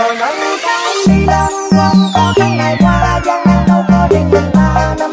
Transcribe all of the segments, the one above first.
rồi nâng cao đi lên không có cái ngày qua gian nan đâu có riêng mình ta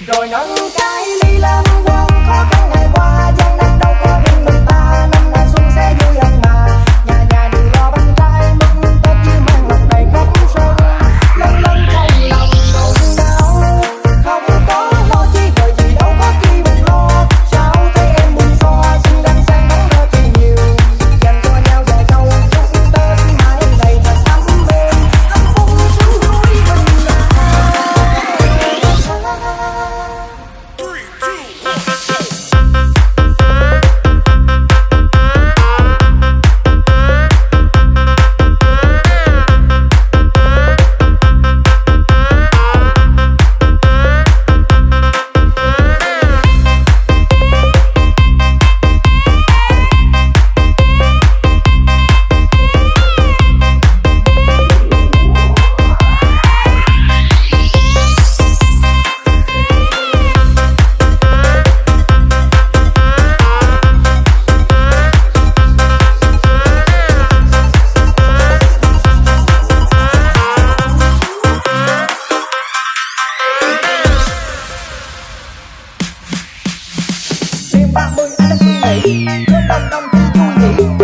rồi nâng cái ly lam quang khó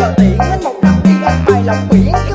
giờ tiện hết một năm đi anh bài lòng biển.